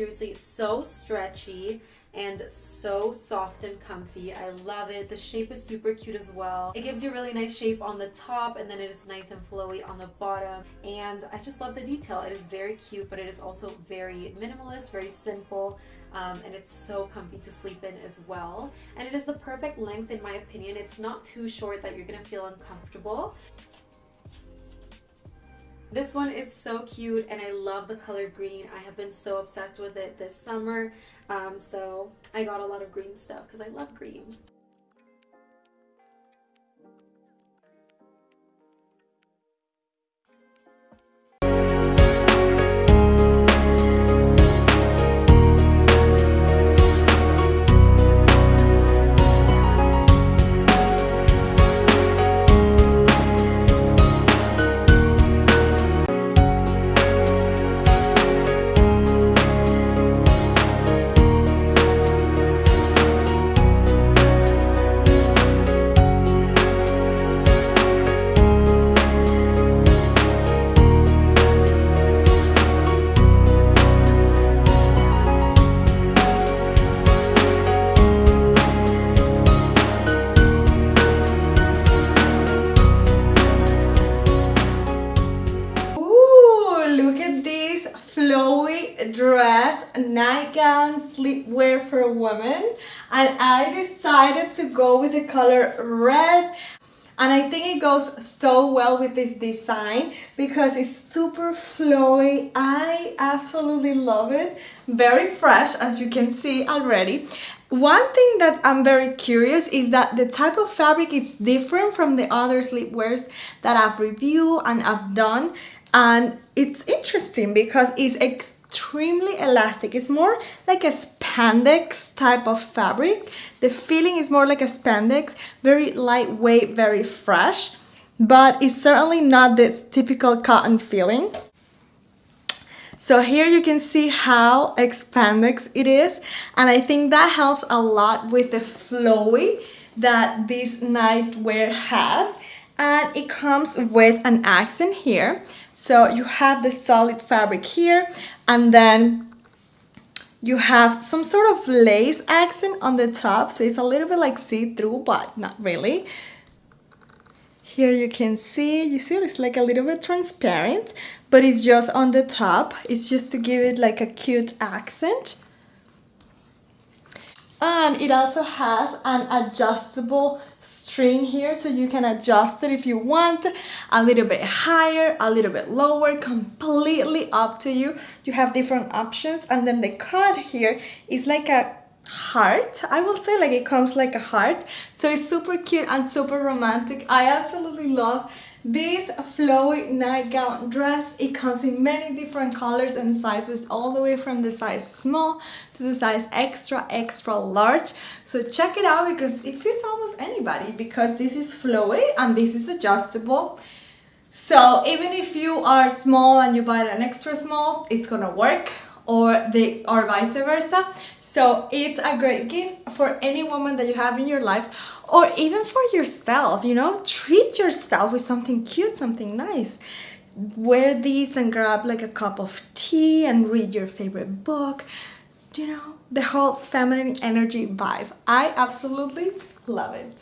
seriously so stretchy and so soft and comfy. I love it. The shape is super cute as well. It gives you a really nice shape on the top and then it is nice and flowy on the bottom. And I just love the detail. It is very cute, but it is also very minimalist, very simple. Um, and it's so comfy to sleep in as well. And it is the perfect length in my opinion. It's not too short that you're gonna feel uncomfortable. This one is so cute and I love the color green. I have been so obsessed with it this summer. Um, so I got a lot of green stuff because I love green. Dress, nightgown, sleepwear for a woman and I decided to go with the color red and I think it goes so well with this design because it's super flowy. I absolutely love it. Very fresh as you can see already. One thing that I'm very curious is that the type of fabric is different from the other sleepwears that I've reviewed and I've done and it's interesting because it's extremely elastic. It's more like a spandex type of fabric. The feeling is more like a spandex, very lightweight, very fresh, but it's certainly not this typical cotton feeling. So here you can see how expandex it is and I think that helps a lot with the flowy that this nightwear has and it comes with an accent here. So you have the solid fabric here and then you have some sort of lace accent on the top. So it's a little bit like see-through but not really. Here you can see you see it's like a little bit transparent but it's just on the top. It's just to give it like a cute accent and it also has an adjustable string here so you can adjust it if you want. A little bit higher a little bit lower completely up to you. You have different options. And then the cut here is like a heart. I will say like it comes like a heart. So it's super cute and super romantic. I absolutely love this flowy nightgown dress, it comes in many different colors and sizes all the way from the size small to the size extra extra large. So check it out because it fits almost anybody because this is flowy and this is adjustable. So even if you are small and you buy an extra small, it's gonna work or the or vice versa. So it's a great gift for any woman that you have in your life or even for yourself, you know, treat yourself with something cute, something nice. Wear these and grab like a cup of tea and read your favorite book. You know, the whole feminine energy vibe. I absolutely love it.